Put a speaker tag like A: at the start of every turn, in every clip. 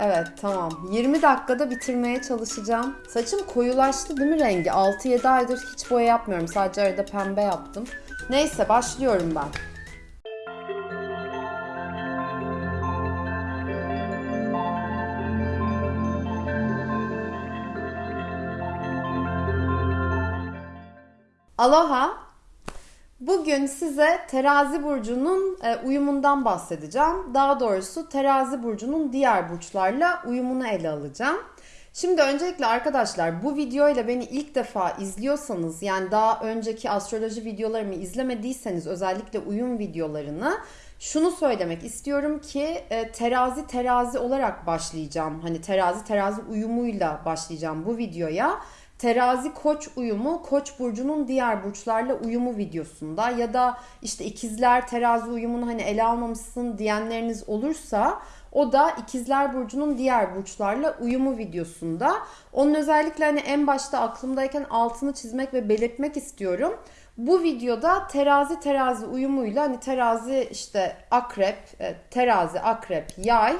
A: Evet tamam. 20 dakikada bitirmeye çalışacağım. Saçım koyulaştı değil mi rengi? 6-7 aydır hiç boya yapmıyorum. Sadece arada pembe yaptım. Neyse başlıyorum ben. Aloha. Bugün size terazi burcunun e, uyumundan bahsedeceğim. Daha doğrusu terazi burcunun diğer burçlarla uyumunu ele alacağım. Şimdi öncelikle arkadaşlar bu videoyla beni ilk defa izliyorsanız yani daha önceki astroloji videolarımı izlemediyseniz özellikle uyum videolarını şunu söylemek istiyorum ki e, terazi terazi olarak başlayacağım. Hani terazi terazi uyumuyla başlayacağım bu videoya. Terazi koç uyumu koç burcunun diğer burçlarla uyumu videosunda ya da işte ikizler terazi uyumunu hani ele almamışsın diyenleriniz olursa o da ikizler burcunun diğer burçlarla uyumu videosunda. Onun özellikle hani en başta aklımdayken altını çizmek ve belirtmek istiyorum. Bu videoda terazi terazi uyumuyla hani terazi işte akrep, e, terazi akrep, yay,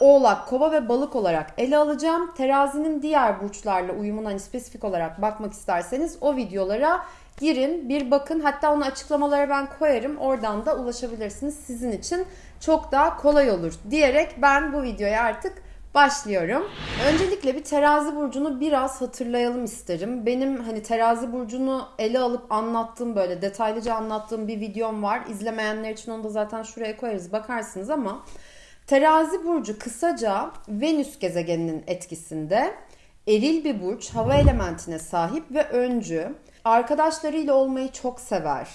A: Oğlak, Kova ve Balık olarak ele alacağım. Terazinin diğer burçlarla uyumuna hani spesifik olarak bakmak isterseniz o videolara girin, bir bakın. Hatta onu açıklamalara ben koyarım. Oradan da ulaşabilirsiniz. Sizin için çok daha kolay olur diyerek ben bu videoya artık başlıyorum. Öncelikle bir terazi burcunu biraz hatırlayalım isterim. Benim hani terazi burcunu ele alıp anlattığım böyle detaylıca anlattığım bir videom var. İzlemeyenler için onu da zaten şuraya koyarız bakarsınız ama Terazi burcu kısaca Venüs gezegeninin etkisinde eril bir burç, hava elementine sahip ve öncü. Arkadaşlarıyla olmayı çok sever.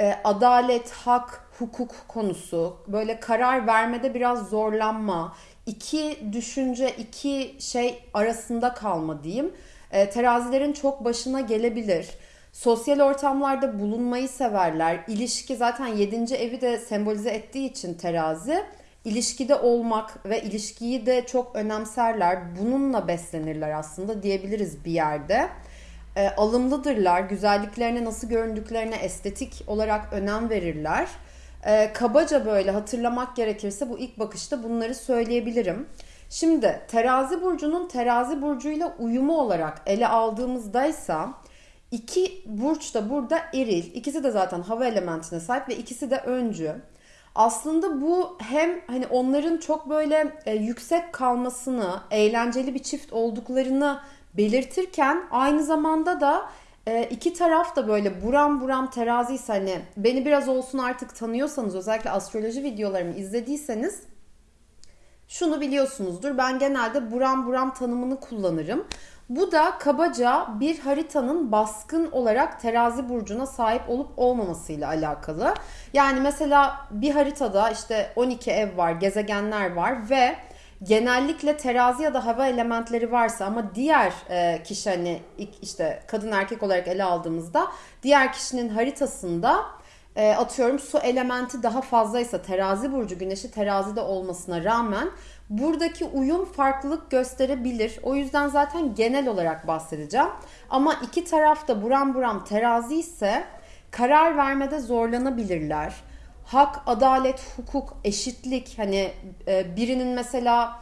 A: E, adalet, hak, hukuk konusu, böyle karar vermede biraz zorlanma, iki düşünce, iki şey arasında kalma diyeyim. E, terazilerin çok başına gelebilir. Sosyal ortamlarda bulunmayı severler. İlişki zaten 7. evi de sembolize ettiği için terazi ilişkide olmak ve ilişkiyi de çok önemserler. Bununla beslenirler aslında diyebiliriz bir yerde. E, alımlıdırlar. Güzelliklerine nasıl göründüklerine estetik olarak önem verirler. E, kabaca böyle hatırlamak gerekirse bu ilk bakışta bunları söyleyebilirim. Şimdi terazi burcunun terazi burcuyla uyumu olarak ele aldığımızdaysa iki burç da burada eril. İkisi de zaten hava elementine sahip ve ikisi de öncü. Aslında bu hem hani onların çok böyle e, yüksek kalmasını, eğlenceli bir çift olduklarını belirtirken aynı zamanda da e, iki taraf da böyle buram buram teraziyse hani beni biraz olsun artık tanıyorsanız özellikle astroloji videolarımı izlediyseniz şunu biliyorsunuzdur. Ben genelde buram buram tanımını kullanırım. Bu da kabaca bir haritanın baskın olarak terazi burcuna sahip olup olmamasıyla alakalı. Yani mesela bir haritada işte 12 ev var, gezegenler var ve genellikle terazi ya da hava elementleri varsa ama diğer e, kişi hani işte kadın erkek olarak ele aldığımızda diğer kişinin haritasında e, atıyorum su elementi daha fazlaysa terazi burcu güneşi terazide olmasına rağmen buradaki uyum farklılık gösterebilir. O yüzden zaten genel olarak bahsedeceğim. Ama iki taraf da buram buram terazi ise karar vermede zorlanabilirler. Hak, adalet, hukuk, eşitlik hani e, birinin mesela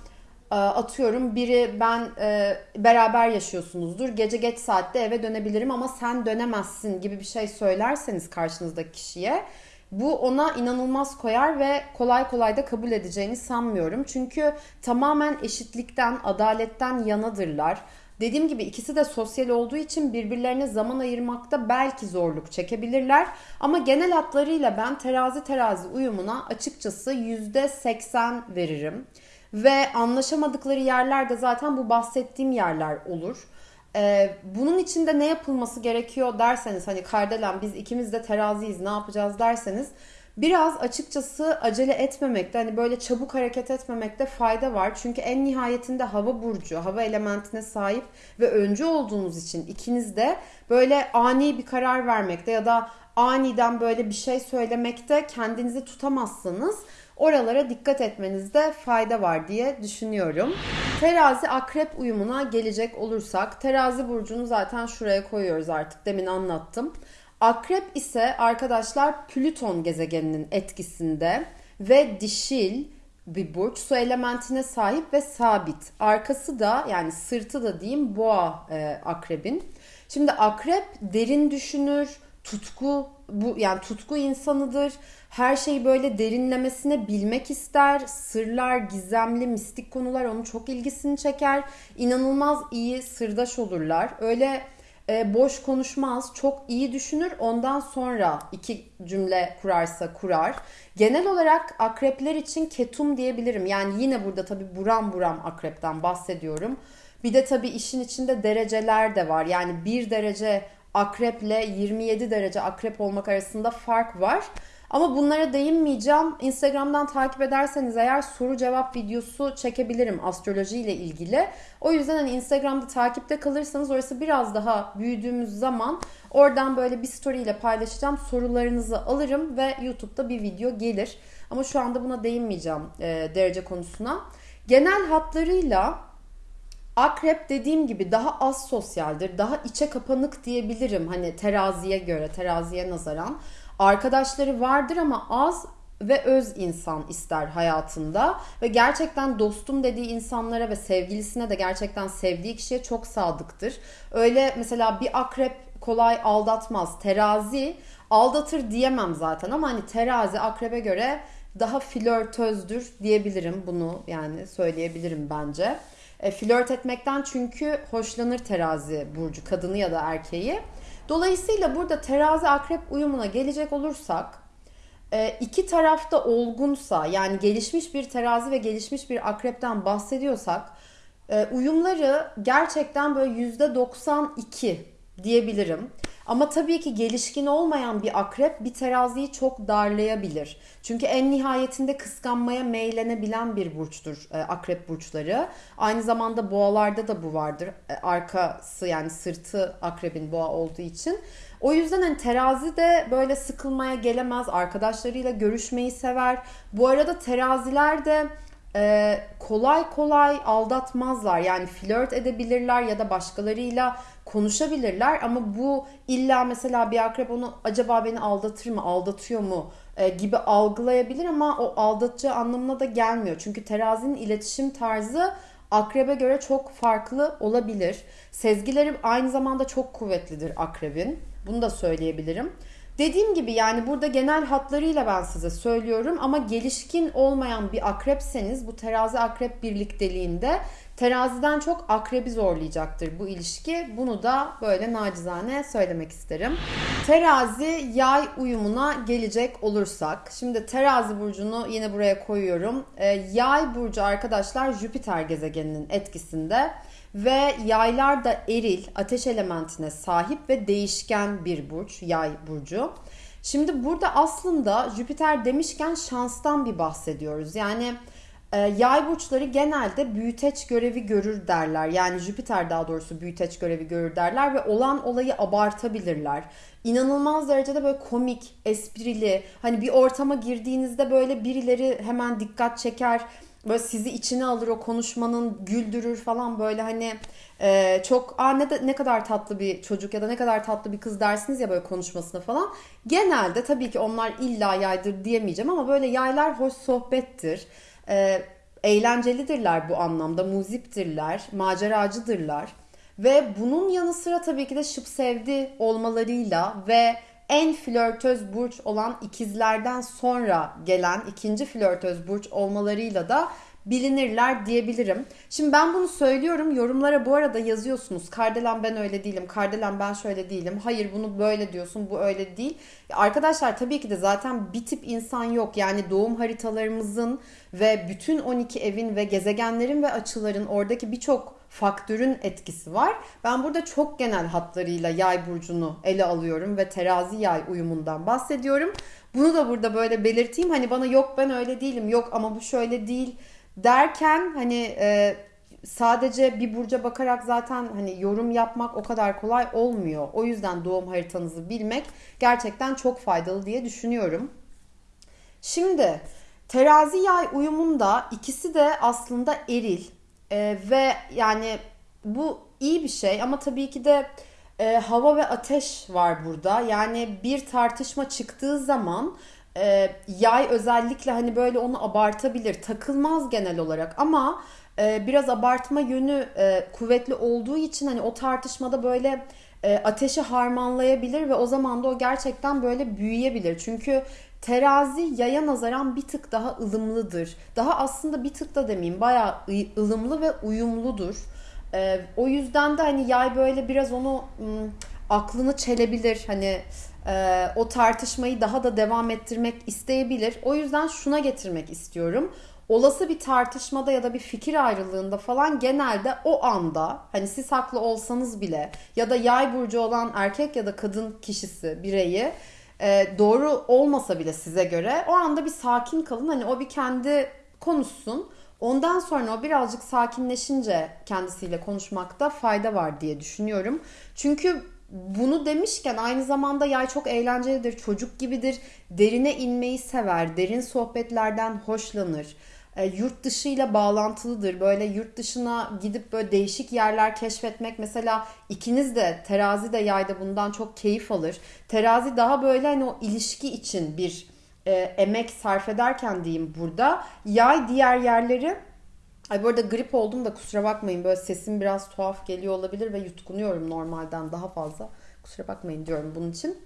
A: e, atıyorum biri ben e, beraber yaşıyorsunuzdur. Gece geç saatte eve dönebilirim ama sen dönemezsin gibi bir şey söylerseniz karşınızdaki kişiye bu ona inanılmaz koyar ve kolay kolay da kabul edeceğini sanmıyorum. Çünkü tamamen eşitlikten, adaletten yanadırlar. Dediğim gibi ikisi de sosyal olduğu için birbirlerine zaman ayırmakta belki zorluk çekebilirler. Ama genel hatlarıyla ben terazi terazi uyumuna açıkçası %80 veririm. Ve anlaşamadıkları yerler de zaten bu bahsettiğim yerler olur. Ee, bunun için de ne yapılması gerekiyor derseniz hani Kardelen biz ikimiz de teraziyiz ne yapacağız derseniz biraz açıkçası acele etmemekte hani böyle çabuk hareket etmemekte fayda var. Çünkü en nihayetinde hava burcu, hava elementine sahip ve öncü olduğunuz için ikiniz de böyle ani bir karar vermekte ya da aniden böyle bir şey söylemekte kendinizi tutamazsınız oralara dikkat etmenizde fayda var diye düşünüyorum. Terazi akrep uyumuna gelecek olursak terazi burcunu zaten şuraya koyuyoruz artık demin anlattım. Akrep ise arkadaşlar Plüton gezegeninin etkisinde ve dişil, bir burç. Su elementine sahip ve sabit. Arkası da yani sırtı da diyeyim boğa e, akrebin. Şimdi akrep derin düşünür, tutku bu yani tutku insanıdır. Her şeyi böyle derinlemesine bilmek ister. Sırlar, gizemli, mistik konular onun çok ilgisini çeker. İnanılmaz iyi sırdaş olurlar. Öyle e, boş konuşmaz, çok iyi düşünür. Ondan sonra iki cümle kurarsa kurar. Genel olarak akrepler için ketum diyebilirim. Yani yine burada tabii buram buram akrepten bahsediyorum. Bir de tabii işin içinde dereceler de var. Yani bir derece akreple 27 derece akrep olmak arasında fark var. Ama bunlara değinmeyeceğim. Instagram'dan takip ederseniz eğer soru cevap videosu çekebilirim astroloji ile ilgili. O yüzden hani Instagram'da takipte kalırsanız orası biraz daha büyüdüğümüz zaman oradan böyle bir story ile paylaşacağım. Sorularınızı alırım ve YouTube'da bir video gelir. Ama şu anda buna değinmeyeceğim e, derece konusuna. Genel hatlarıyla Akrep dediğim gibi daha az sosyaldir, daha içe kapanık diyebilirim hani teraziye göre, teraziye nazaran. Arkadaşları vardır ama az ve öz insan ister hayatında ve gerçekten dostum dediği insanlara ve sevgilisine de gerçekten sevdiği kişiye çok sadıktır. Öyle mesela bir akrep kolay aldatmaz. Terazi aldatır diyemem zaten ama hani terazi akrebe göre daha flörtözdür diyebilirim bunu yani söyleyebilirim bence. E, flört etmekten çünkü hoşlanır terazi burcu kadını ya da erkeği. Dolayısıyla burada terazi akrep uyumuna gelecek olursak e, iki tarafta olgunsa yani gelişmiş bir terazi ve gelişmiş bir akrepten bahsediyorsak e, uyumları gerçekten böyle yüzde 92 diyebilirim. Ama tabii ki gelişkin olmayan bir akrep bir teraziyi çok darlayabilir. Çünkü en nihayetinde kıskanmaya meylenebilen bir burçtur e, akrep burçları. Aynı zamanda boğalarda da bu vardır. E, arkası yani sırtı akrebin boğa olduğu için. O yüzden hani terazi de böyle sıkılmaya gelemez. Arkadaşlarıyla görüşmeyi sever. Bu arada teraziler de e, kolay kolay aldatmazlar. Yani flört edebilirler ya da başkalarıyla konuşabilirler ama bu illa mesela bir akrep onu acaba beni aldatır mı, aldatıyor mu e, gibi algılayabilir ama o aldatacağı anlamına da gelmiyor. Çünkü terazinin iletişim tarzı akrebe göre çok farklı olabilir. Sezgileri aynı zamanda çok kuvvetlidir akrebin. Bunu da söyleyebilirim. Dediğim gibi yani burada genel hatlarıyla ben size söylüyorum ama gelişkin olmayan bir akrepseniz bu terazi akrep birlikteliğinde teraziden çok akrebi zorlayacaktır bu ilişki. Bunu da böyle nacizane söylemek isterim. Terazi yay uyumuna gelecek olursak. Şimdi terazi burcunu yine buraya koyuyorum. E, yay burcu arkadaşlar Jüpiter gezegeninin etkisinde. Ve yaylar da eril, ateş elementine sahip ve değişken bir burç, yay burcu. Şimdi burada aslında Jüpiter demişken şanstan bir bahsediyoruz. Yani e, yay burçları genelde büyüteç görevi görür derler. Yani Jüpiter daha doğrusu büyüteç görevi görür derler ve olan olayı abartabilirler. İnanılmaz derecede böyle komik, esprili, hani bir ortama girdiğinizde böyle birileri hemen dikkat çeker böyle sizi içine alır o konuşmanın güldürür falan böyle hani e, çok Aa, ne, de, ne kadar tatlı bir çocuk ya da ne kadar tatlı bir kız dersiniz ya böyle konuşmasına falan. Genelde tabii ki onlar illa yaydır diyemeyeceğim ama böyle yaylar hoş sohbettir. E, eğlencelidirler bu anlamda, muziptirler, maceracıdırlar. Ve bunun yanı sıra tabii ki de şıp sevdi olmalarıyla ve en flörtöz burç olan ikizlerden sonra gelen ikinci flörtöz burç olmalarıyla da bilinirler diyebilirim. Şimdi ben bunu söylüyorum. Yorumlara bu arada yazıyorsunuz. Kardelen ben öyle değilim. Kardelen ben şöyle değilim. Hayır bunu böyle diyorsun. Bu öyle değil. Arkadaşlar tabii ki de zaten bir tip insan yok. Yani doğum haritalarımızın ve bütün 12 evin ve gezegenlerin ve açıların oradaki birçok faktörün etkisi var. Ben burada çok genel hatlarıyla yay burcunu ele alıyorum ve terazi yay uyumundan bahsediyorum. Bunu da burada böyle belirteyim. Hani bana yok ben öyle değilim, yok ama bu şöyle değil derken hani e, sadece bir burca bakarak zaten hani yorum yapmak o kadar kolay olmuyor. O yüzden doğum haritanızı bilmek gerçekten çok faydalı diye düşünüyorum. Şimdi terazi yay uyumunda ikisi de aslında eril ee, ve yani bu iyi bir şey ama tabii ki de e, hava ve ateş var burada. Yani bir tartışma çıktığı zaman E, yay özellikle hani böyle onu abartabilir. Takılmaz genel olarak ama e, biraz abartma yönü e, kuvvetli olduğu için hani o tartışmada böyle e, ateşi harmanlayabilir ve o zaman da o gerçekten böyle büyüyebilir. Çünkü terazi yaya nazaran bir tık daha ılımlıdır. Daha aslında bir tık da demeyeyim bayağı ılımlı ve uyumludur. E, o yüzden de hani yay böyle biraz onu ım, aklını çelebilir. Hani e, o tartışmayı daha da devam ettirmek isteyebilir. O yüzden şuna getirmek istiyorum olası bir tartışmada ya da bir fikir ayrılığında falan genelde o anda hani siz haklı olsanız bile ya da yay burcu olan erkek ya da kadın kişisi bireyi e, doğru olmasa bile size göre o anda bir sakin kalın hani o bir kendi konuşsun. Ondan sonra o birazcık sakinleşince kendisiyle konuşmakta fayda var diye düşünüyorum. Çünkü bunu demişken aynı zamanda yay çok eğlencelidir, çocuk gibidir, derine inmeyi sever, derin sohbetlerden hoşlanır e, yurt dışıyla bağlantılıdır. Böyle yurt dışına gidip böyle değişik yerler keşfetmek mesela ikiniz de terazi de yayda bundan çok keyif alır. Terazi daha böyle hani o ilişki için bir e, emek sarf ederken diyeyim burada. Yay diğer yerleri Ay bu arada grip oldum da kusura bakmayın böyle sesim biraz tuhaf geliyor olabilir ve yutkunuyorum normalden daha fazla. Kusura bakmayın diyorum bunun için.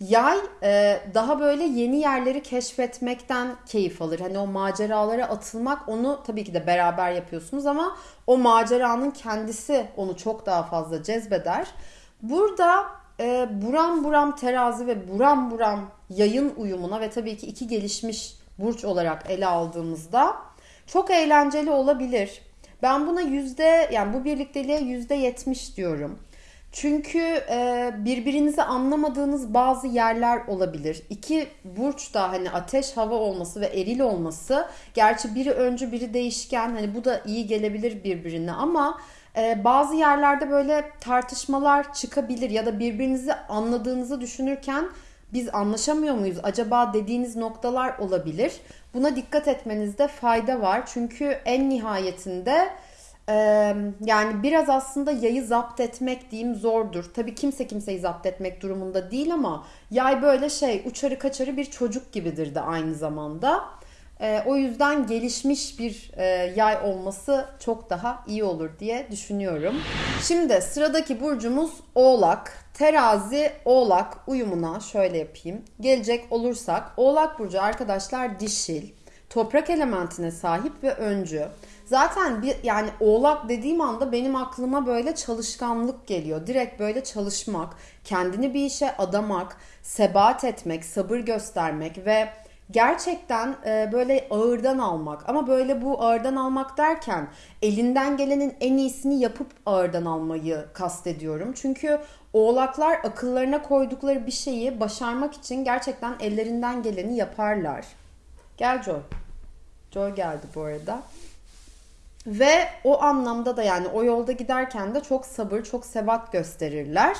A: Yay e, daha böyle yeni yerleri keşfetmekten keyif alır. Hani o maceralara atılmak onu tabii ki de beraber yapıyorsunuz ama o maceranın kendisi onu çok daha fazla cezbeder. Burada e, buram buram terazi ve buram buram yayın uyumuna ve tabii ki iki gelişmiş burç olarak ele aldığımızda çok eğlenceli olabilir. Ben buna yüzde yani bu birlikteliğe yüzde yetmiş diyorum. Çünkü e, birbirinizi anlamadığınız bazı yerler olabilir. İki burç da hani ateş hava olması ve eril olması. Gerçi biri öncü biri değişken. Hani bu da iyi gelebilir birbirine ama e, bazı yerlerde böyle tartışmalar çıkabilir ya da birbirinizi anladığınızı düşünürken biz anlaşamıyor muyuz acaba dediğiniz noktalar olabilir. Buna dikkat etmenizde fayda var. Çünkü en nihayetinde yani biraz aslında yayı zapt etmek diyeyim zordur. Tabii kimse kimseyi zapt etmek durumunda değil ama yay böyle şey uçarı kaçarı bir çocuk gibidir de aynı zamanda. E, o yüzden gelişmiş bir e, yay olması çok daha iyi olur diye düşünüyorum. Şimdi sıradaki burcumuz Oğlak. Terazi Oğlak uyumuna şöyle yapayım. Gelecek olursak Oğlak burcu arkadaşlar dişil, toprak elementine sahip ve öncü. Zaten bir yani oğlak dediğim anda benim aklıma böyle çalışkanlık geliyor. Direkt böyle çalışmak, kendini bir işe adamak, sebat etmek, sabır göstermek ve gerçekten e, böyle ağırdan almak. Ama böyle bu ağırdan almak derken elinden gelenin en iyisini yapıp ağırdan almayı kastediyorum. Çünkü oğlaklar akıllarına koydukları bir şeyi başarmak için gerçekten ellerinden geleni yaparlar. Gel Joy. Joy geldi bu arada. Ve o anlamda da yani o yolda giderken de çok sabır, çok sebat gösterirler.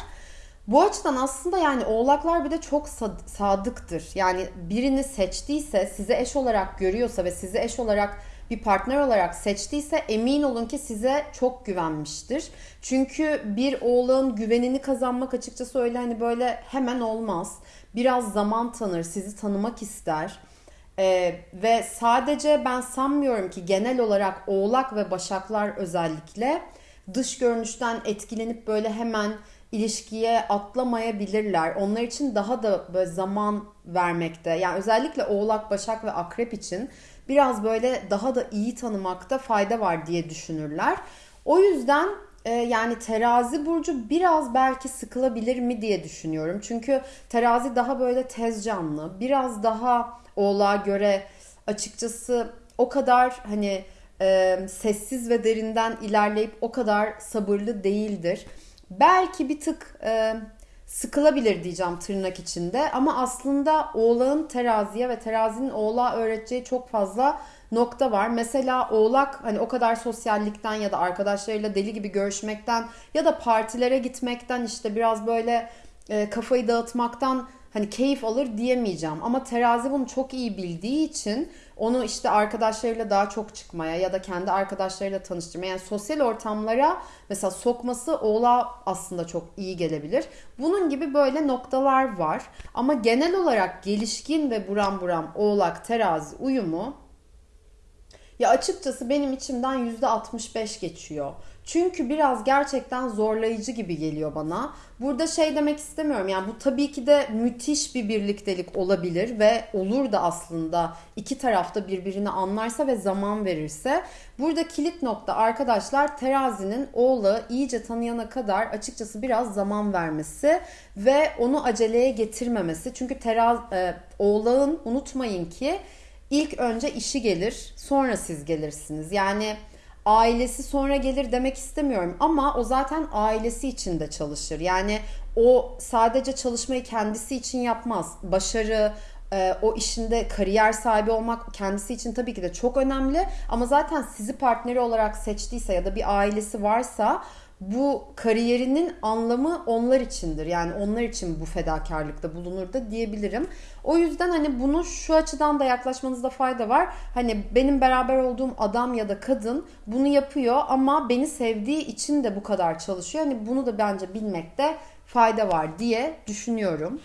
A: Bu açıdan aslında yani oğlaklar bir de çok sadıktır. Yani birini seçtiyse, size eş olarak görüyorsa ve sizi eş olarak bir partner olarak seçtiyse emin olun ki size çok güvenmiştir. Çünkü bir oğlağın güvenini kazanmak açıkçası öyle hani böyle hemen olmaz. Biraz zaman tanır, sizi tanımak ister. Ee, ve sadece ben sanmıyorum ki genel olarak oğlak ve başaklar özellikle dış görünüşten etkilenip böyle hemen ilişkiye atlamayabilirler. Onlar için daha da böyle zaman vermekte yani özellikle oğlak, başak ve akrep için biraz böyle daha da iyi tanımakta fayda var diye düşünürler. O yüzden e, yani terazi burcu biraz belki sıkılabilir mi diye düşünüyorum. Çünkü terazi daha böyle tez canlı, biraz daha Oğlağa göre açıkçası o kadar hani e, sessiz ve derinden ilerleyip o kadar sabırlı değildir. Belki bir tık e, sıkılabilir diyeceğim tırnak içinde ama aslında oğlağın teraziye ve terazinin oğlağa öğreteceği çok fazla nokta var. Mesela oğlak hani o kadar sosyallikten ya da arkadaşlarıyla deli gibi görüşmekten ya da partilere gitmekten işte biraz böyle e, kafayı dağıtmaktan hani keyif alır diyemeyeceğim. Ama terazi bunu çok iyi bildiği için onu işte arkadaşlarıyla daha çok çıkmaya ya da kendi arkadaşlarıyla tanıştırmaya yani sosyal ortamlara mesela sokması oğlağa aslında çok iyi gelebilir. Bunun gibi böyle noktalar var ama genel olarak gelişkin ve buram buram oğlak terazi uyumu ya açıkçası benim içimden %65 geçiyor. Çünkü biraz gerçekten zorlayıcı gibi geliyor bana. Burada şey demek istemiyorum yani bu tabii ki de müthiş bir birliktelik olabilir ve olur da aslında iki tarafta birbirini anlarsa ve zaman verirse. Burada kilit nokta arkadaşlar terazinin oğlağı iyice tanıyana kadar açıkçası biraz zaman vermesi ve onu aceleye getirmemesi. Çünkü teraz, e, oğlağın unutmayın ki ilk önce işi gelir sonra siz gelirsiniz. Yani ailesi sonra gelir demek istemiyorum ama o zaten ailesi için de çalışır. Yani o sadece çalışmayı kendisi için yapmaz. Başarı, e, o işinde kariyer sahibi olmak kendisi için tabii ki de çok önemli ama zaten sizi partneri olarak seçtiyse ya da bir ailesi varsa bu kariyerinin anlamı onlar içindir. Yani onlar için bu fedakarlıkta bulunur da diyebilirim. O yüzden hani bunu şu açıdan da yaklaşmanızda fayda var. Hani benim beraber olduğum adam ya da kadın bunu yapıyor ama beni sevdiği için de bu kadar çalışıyor. Hani bunu da bence bilmekte fayda var diye düşünüyorum.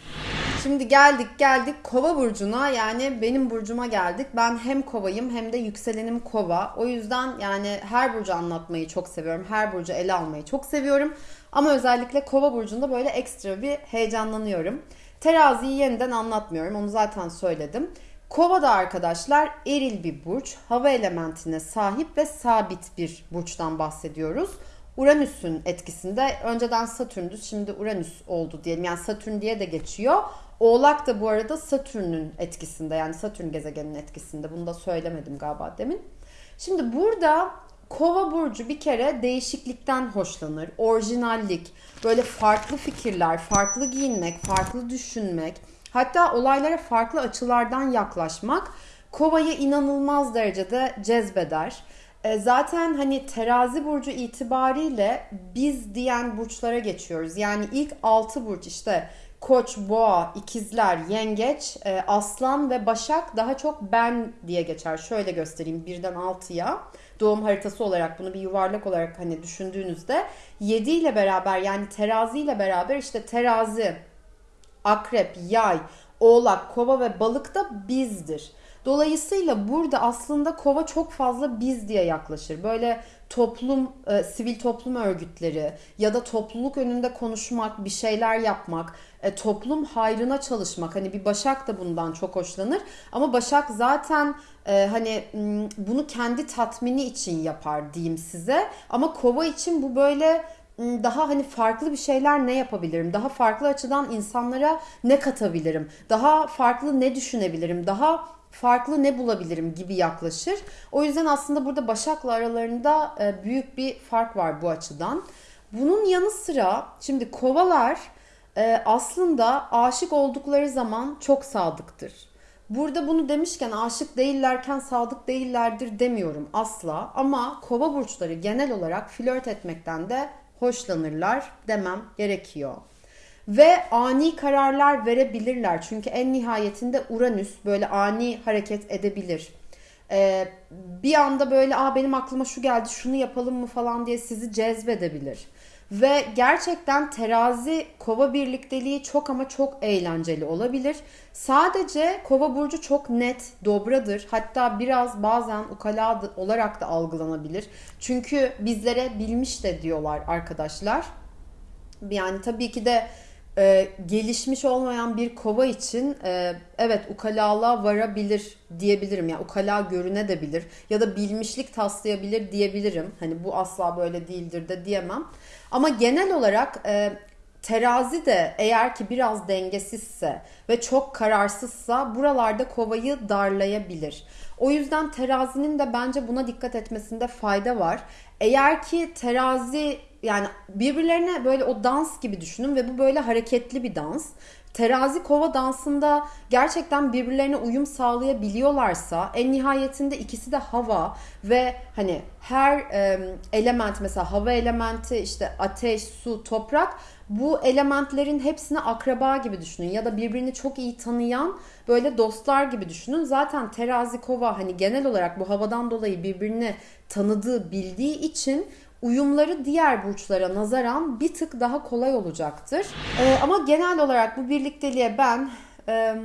A: Şimdi geldik geldik kova burcuna yani benim burcuma geldik. Ben hem kovayım hem de yükselenim kova. O yüzden yani her burcu anlatmayı çok seviyorum. Her burcu ele almayı çok seviyorum. Ama özellikle kova burcunda böyle ekstra bir heyecanlanıyorum. Teraziyi yeniden anlatmıyorum. Onu zaten söyledim. Kova da arkadaşlar eril bir burç. Hava elementine sahip ve sabit bir burçtan bahsediyoruz. Uranüs'ün etkisinde önceden Satürn'dü şimdi Uranüs oldu diyelim. Yani Satürn diye de geçiyor. Oğlak da bu arada Satürn'ün etkisinde yani Satürn gezegeninin etkisinde. Bunu da söylemedim galiba demin. Şimdi burada Kova burcu bir kere değişiklikten hoşlanır. Orijinallik, böyle farklı fikirler, farklı giyinmek, farklı düşünmek, hatta olaylara farklı açılardan yaklaşmak Kova'yı inanılmaz derecede cezbeder. E, zaten hani terazi burcu itibariyle biz diyen burçlara geçiyoruz. Yani ilk 6 burç işte Koç, Boğa, İkizler, Yengeç, e, Aslan ve Başak daha çok ben diye geçer. Şöyle göstereyim birden 6'ya. Doğum haritası olarak bunu bir yuvarlak olarak hani düşündüğünüzde 7 ile beraber yani terazi ile beraber işte terazi, akrep, yay, oğlak, kova ve balık da bizdir. Dolayısıyla burada aslında kova çok fazla biz diye yaklaşır. Böyle toplum, e, sivil toplum örgütleri ya da topluluk önünde konuşmak, bir şeyler yapmak, e, toplum hayrına çalışmak. Hani bir Başak da bundan çok hoşlanır. Ama Başak zaten e, hani bunu kendi tatmini için yapar diyeyim size. Ama Kova için bu böyle daha hani farklı bir şeyler ne yapabilirim? Daha farklı açıdan insanlara ne katabilirim? Daha farklı ne düşünebilirim? Daha farklı ne bulabilirim gibi yaklaşır. O yüzden aslında burada Başak'la aralarında e, büyük bir fark var bu açıdan. Bunun yanı sıra şimdi kovalar e, aslında aşık oldukları zaman çok sadıktır. Burada bunu demişken aşık değillerken sadık değillerdir demiyorum asla ama kova burçları genel olarak flört etmekten de hoşlanırlar demem gerekiyor. Ve ani kararlar verebilirler. Çünkü en nihayetinde Uranüs böyle ani hareket edebilir. Ee, bir anda böyle Aa, benim aklıma şu geldi şunu yapalım mı falan diye sizi cezbedebilir. Ve gerçekten terazi kova birlikteliği çok ama çok eğlenceli olabilir. Sadece kova burcu çok net, dobradır. Hatta biraz bazen ukala olarak da algılanabilir. Çünkü bizlere bilmiş de diyorlar arkadaşlar. Yani tabii ki de e, gelişmiş olmayan bir kova için e, evet ukalalığa varabilir diyebilirim. Yani ukala görünebilir ya da bilmişlik taslayabilir diyebilirim. Hani bu asla böyle değildir de diyemem. Ama genel olarak e, terazi de eğer ki biraz dengesizse ve çok kararsızsa buralarda kovayı darlayabilir. O yüzden terazinin de bence buna dikkat etmesinde fayda var. Eğer ki terazi yani birbirlerine böyle o dans gibi düşünün ve bu böyle hareketli bir dans. Terazi kova dansında gerçekten birbirlerine uyum sağlayabiliyorlarsa en nihayetinde ikisi de hava ve hani her element mesela hava elementi işte ateş, su, toprak bu elementlerin hepsini akraba gibi düşünün ya da birbirini çok iyi tanıyan böyle dostlar gibi düşünün. Zaten terazi kova hani genel olarak bu havadan dolayı birbirini tanıdığı, bildiği için uyumları diğer burçlara nazaran bir tık daha kolay olacaktır. Ee, ama genel olarak bu birlikteliğe ben e,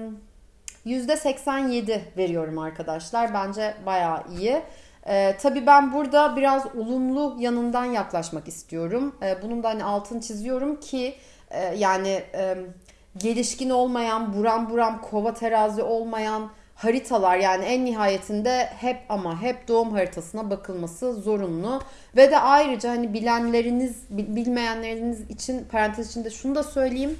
A: %87 veriyorum arkadaşlar. Bence bayağı iyi. Ee, tabii ben burada biraz olumlu yanından yaklaşmak istiyorum. Ee, bunun da hani altını çiziyorum ki e, yani e, gelişkin olmayan, buram buram kova terazi olmayan haritalar yani en nihayetinde hep ama hep doğum haritasına bakılması zorunlu. Ve de ayrıca hani bilenleriniz, bilmeyenleriniz için parantez içinde şunu da söyleyeyim.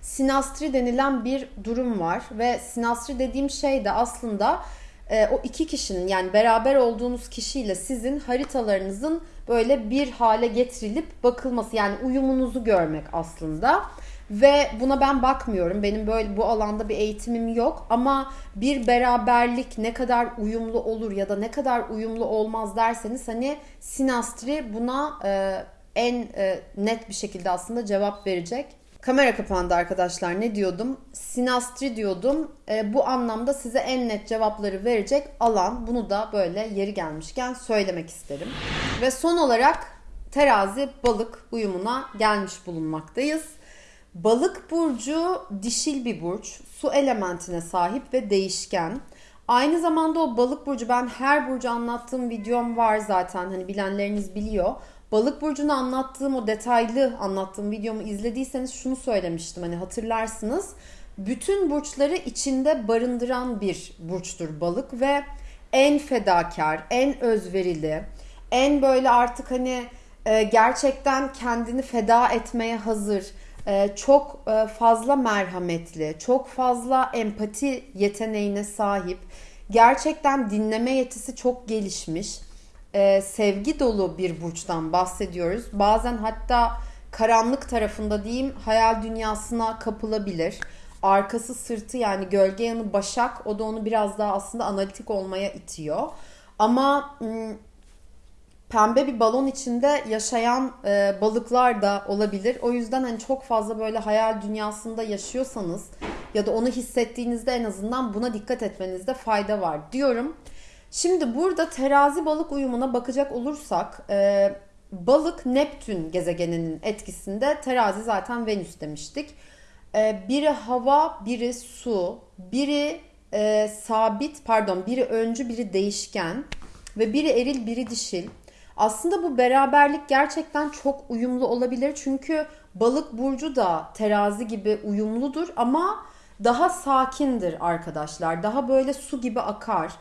A: Sinastri denilen bir durum var ve sinastri dediğim şey de aslında e, o iki kişinin yani beraber olduğunuz kişiyle sizin haritalarınızın böyle bir hale getirilip bakılması yani uyumunuzu görmek aslında. Ve buna ben bakmıyorum. Benim böyle bu alanda bir eğitimim yok ama bir beraberlik ne kadar uyumlu olur ya da ne kadar uyumlu olmaz derseniz hani sinastri buna e, en e, net bir şekilde aslında cevap verecek. Kamera kapandı arkadaşlar. Ne diyordum? Sinastri diyordum. E, bu anlamda size en net cevapları verecek alan. Bunu da böyle yeri gelmişken söylemek isterim. Ve son olarak terazi balık uyumuna gelmiş bulunmaktayız. Balık burcu dişil bir burç. Su elementine sahip ve değişken. Aynı zamanda o balık burcu ben her burcu anlattığım videom var zaten hani bilenleriniz biliyor. Balık burcunu anlattığım o detaylı anlattığım videomu izlediyseniz şunu söylemiştim hani hatırlarsınız. Bütün burçları içinde barındıran bir burçtur balık ve en fedakar, en özverili, en böyle artık hani e, gerçekten kendini feda etmeye hazır, çok e, fazla merhametli, çok fazla empati yeteneğine sahip, gerçekten dinleme yetisi çok gelişmiş e, sevgi dolu bir burçtan bahsediyoruz. Bazen hatta karanlık tarafında diyeyim hayal dünyasına kapılabilir. Arkası sırtı yani gölge yanı başak o da onu biraz daha aslında analitik olmaya itiyor. Ama pembe bir balon içinde yaşayan e, balıklar da olabilir. O yüzden hani çok fazla böyle hayal dünyasında yaşıyorsanız ya da onu hissettiğinizde en azından buna dikkat etmenizde fayda var diyorum. Şimdi burada terazi balık uyumuna bakacak olursak e, balık Neptün gezegeninin etkisinde terazi zaten Venüs demiştik. E, biri hava, biri su, biri e, sabit pardon biri öncü, biri değişken ve biri eril, biri dişil. Aslında bu beraberlik gerçekten çok uyumlu olabilir. Çünkü balık burcu da terazi gibi uyumludur ama daha sakindir arkadaşlar. Daha böyle su gibi akar.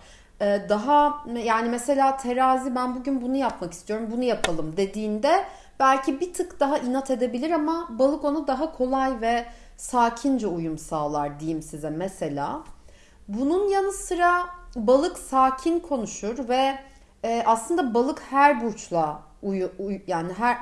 A: Ee, daha yani mesela terazi ben bugün bunu yapmak istiyorum bunu yapalım dediğinde belki bir tık daha inat edebilir ama balık onu daha kolay ve sakince uyum sağlar diyeyim size mesela. Bunun yanı sıra balık sakin konuşur ve e, aslında balık her burçla uyu, uyu yani her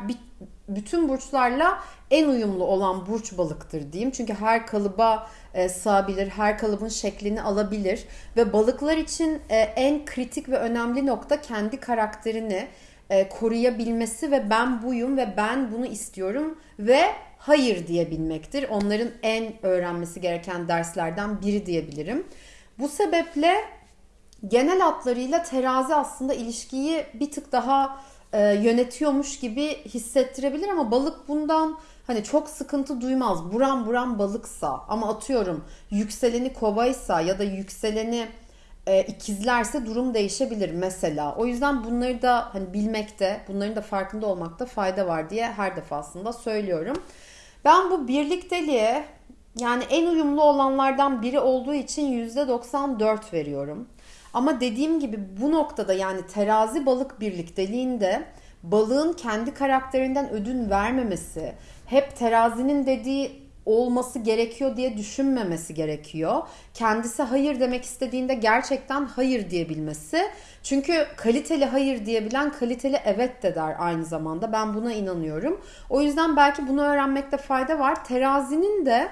A: bütün burçlarla en uyumlu olan burç balıktır diyeyim. Çünkü her kalıba e, sığabilir, her kalıbın şeklini alabilir ve balıklar için e, en kritik ve önemli nokta kendi karakterini e, koruyabilmesi ve ben buyum ve ben bunu istiyorum ve hayır diyebilmektir. Onların en öğrenmesi gereken derslerden biri diyebilirim. Bu sebeple genel hatlarıyla terazi aslında ilişkiyi bir tık daha e, yönetiyormuş gibi hissettirebilir ama balık bundan hani çok sıkıntı duymaz. Buram buram balıksa ama atıyorum yükseleni kovaysa ya da yükseleni e, ikizlerse durum değişebilir mesela. O yüzden bunları da hani bilmekte, bunların da farkında olmakta fayda var diye her defasında söylüyorum. Ben bu birlikteliğe yani en uyumlu olanlardan biri olduğu için %94 veriyorum. Ama dediğim gibi bu noktada yani terazi balık birlikteliğinde balığın kendi karakterinden ödün vermemesi, hep terazinin dediği olması gerekiyor diye düşünmemesi gerekiyor. Kendisi hayır demek istediğinde gerçekten hayır diyebilmesi. Çünkü kaliteli hayır diyebilen kaliteli evet de der aynı zamanda. Ben buna inanıyorum. O yüzden belki bunu öğrenmekte fayda var. Terazinin de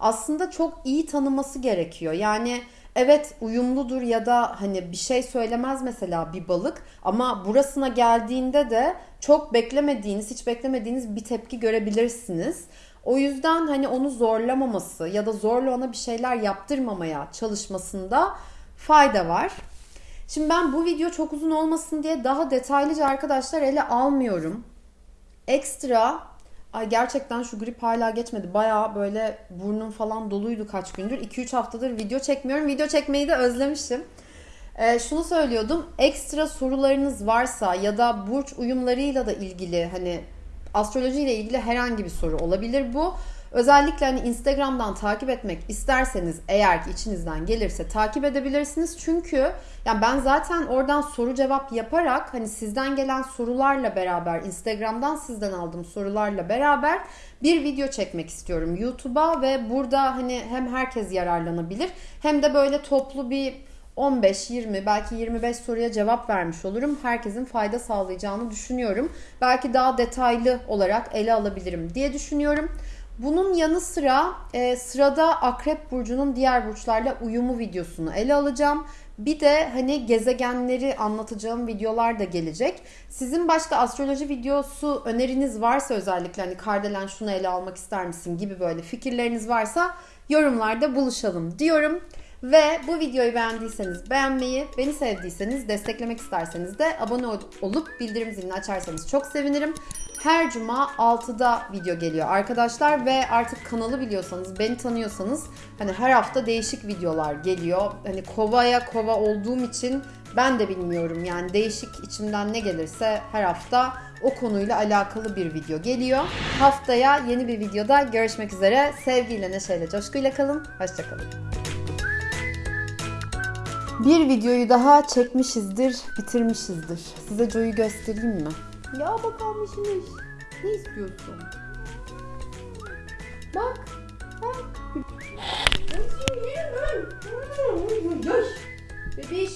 A: aslında çok iyi tanıması gerekiyor. Yani evet uyumludur ya da hani bir şey söylemez mesela bir balık ama burasına geldiğinde de çok beklemediğiniz, hiç beklemediğiniz bir tepki görebilirsiniz. O yüzden hani onu zorlamaması ya da zorla ona bir şeyler yaptırmamaya çalışmasında fayda var. Şimdi ben bu video çok uzun olmasın diye daha detaylıca arkadaşlar ele almıyorum. Ekstra Ay gerçekten şu grip hala geçmedi. Baya böyle burnum falan doluydu kaç gündür. 2-3 haftadır video çekmiyorum. Video çekmeyi de özlemişim. Ee, şunu söylüyordum. Ekstra sorularınız varsa ya da burç uyumlarıyla da ilgili hani astroloji ile ilgili herhangi bir soru olabilir bu. Özellikle hani Instagram'dan takip etmek isterseniz eğer ki içinizden gelirse takip edebilirsiniz. Çünkü yani ben zaten oradan soru cevap yaparak hani sizden gelen sorularla beraber Instagram'dan sizden aldığım sorularla beraber bir video çekmek istiyorum YouTube'a ve burada hani hem herkes yararlanabilir hem de böyle toplu bir 15, 20 belki 25 soruya cevap vermiş olurum. Herkesin fayda sağlayacağını düşünüyorum. Belki daha detaylı olarak ele alabilirim diye düşünüyorum. Bunun yanı sıra e, sırada Akrep Burcu'nun diğer burçlarla uyumu videosunu ele alacağım. Bir de hani gezegenleri anlatacağım videolar da gelecek. Sizin başka astroloji videosu öneriniz varsa özellikle hani Kardelen şunu ele almak ister misin gibi böyle fikirleriniz varsa yorumlarda buluşalım diyorum. Ve bu videoyu beğendiyseniz beğenmeyi, beni sevdiyseniz, desteklemek isterseniz de abone olup bildirim zilini açarsanız çok sevinirim. Her cuma 6'da video geliyor arkadaşlar ve artık kanalı biliyorsanız, beni tanıyorsanız hani her hafta değişik videolar geliyor. Hani kovaya kova olduğum için ben de bilmiyorum yani değişik içimden ne gelirse her hafta o konuyla alakalı bir video geliyor. Haftaya yeni bir videoda görüşmek üzere. Sevgiyle, neşeyle, coşkuyla kalın. Hoşçakalın. Bir videoyu daha çekmişizdir, bitirmişizdir. Size Joe'yu göstereyim mi? Ya bakalım işiniz. Ne istiyorsun? Bak. Bak. Bebiş.